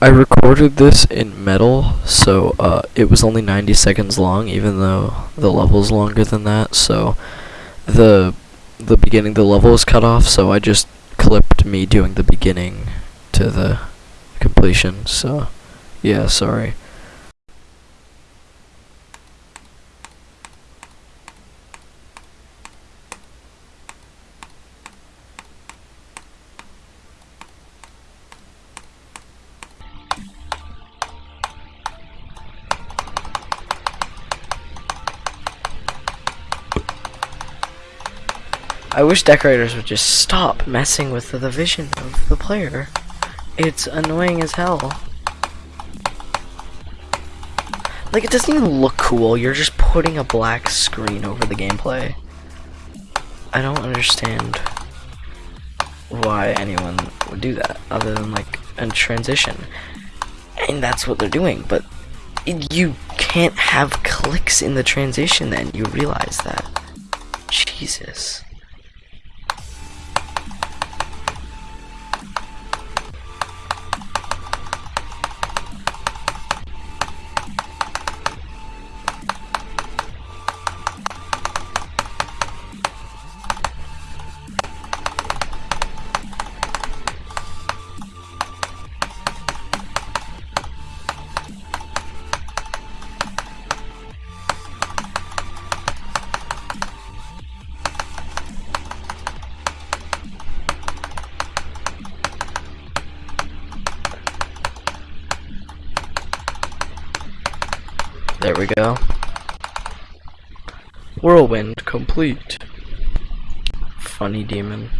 I recorded this in Medal, so uh, it was only 90 seconds long, even though the level's longer than that. So the the beginning, the level was cut off, so I just clipped me doing the beginning to the completion. So yeah, sorry. I wish decorators would just stop messing with the, vision of the player. It's annoying as hell. Like, it doesn't even look cool. You're just putting a black screen over the gameplay. I don't understand why anyone would do that, other than, like, a transition. And that's what they're doing, but you can't have clicks in the transition then. You realize that. Jesus. There we go. Whirlwind complete. Funny demon.